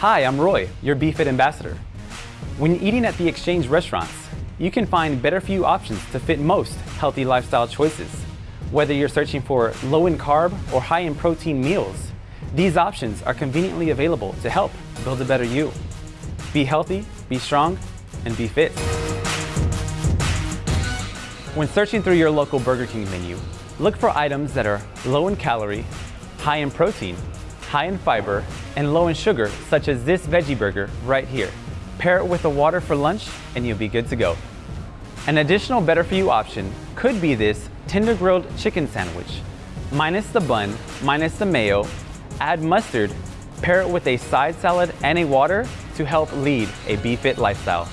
Hi, I'm Roy, your BeFit ambassador. When eating at the Exchange restaurants, you can find better for you options to fit most healthy lifestyle choices. Whether you're searching for low in carb or high in protein meals, these options are conveniently available to help build a better you. Be healthy, be strong, and be fit. When searching through your local Burger King menu, look for items that are low in calorie, high in protein, high in fiber, and low in sugar, such as this veggie burger right here. Pair it with a water for lunch, and you'll be good to go. An additional better for you option could be this tender grilled chicken sandwich. Minus the bun, minus the mayo, add mustard, pair it with a side salad and a water to help lead a BeFit lifestyle.